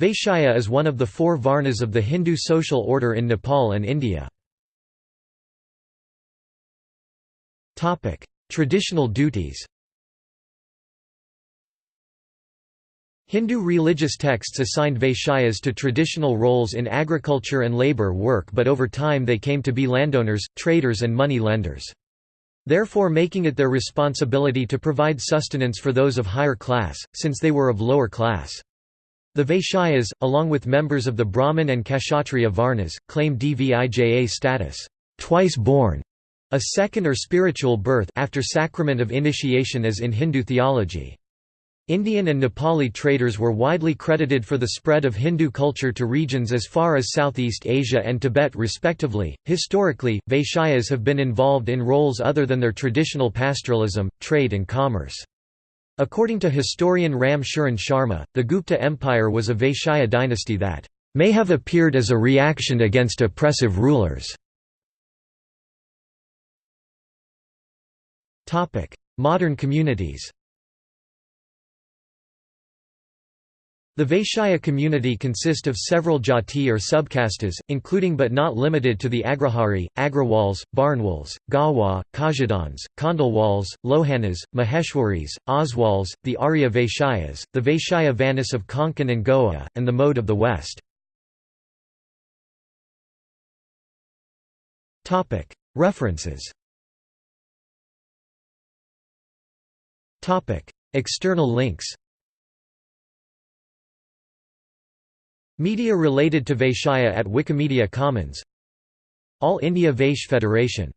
Vaishya is one of the four Varnas of the Hindu social order in Nepal and India. Traditional duties Hindu religious texts assigned Vaishyas to traditional roles in agriculture and labor work but over time they came to be landowners, traders and money lenders. Therefore making it their responsibility to provide sustenance for those of higher class, since they were of lower class. The Vaishyas, along with members of the Brahmin and Kshatriya Varnas, claim Dvija status, twice born, a second or spiritual birth after sacrament of initiation as in Hindu theology. Indian and Nepali traders were widely credited for the spread of Hindu culture to regions as far as Southeast Asia and Tibet respectively. Historically, Vaishyas have been involved in roles other than their traditional pastoralism, trade and commerce. According to historian Ram Sharan Sharma, the Gupta Empire was a Vaishya dynasty that may have appeared as a reaction against oppressive rulers. Modern communities The Vaishya community consist of several jati or subcastes, including but not limited to the Agrahari, Agrawals, Barnwals, Gawa, Kajadans, Khandelwals, Lohanas, Maheshwaris, Oswals, the Arya Vaishyas, the Vaishya Vanis of Konkan and Goa, and the Modh of the West. References. External links Media related to Vaishya at Wikimedia Commons. All India Vaish Federation